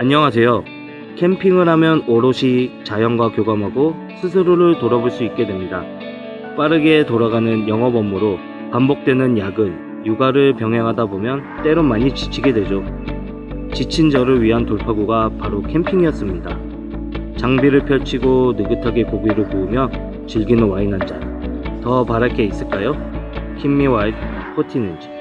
안녕하세요. 캠핑을 하면 오롯이 자연과 교감하고 스스로를 돌아볼 수 있게 됩니다. 빠르게 돌아가는 영업 업무로 반복되는 야근, 육아를 병행하다 보면 때론 많이 지치게 되죠. 지친 저를 위한 돌파구가 바로 캠핑이었습니다. 장비를 펼치고 느긋하게 고기를 구우며 즐기는 와인 한 잔. 더 바랄 게 있을까요? 킴미 와이프 포티는지.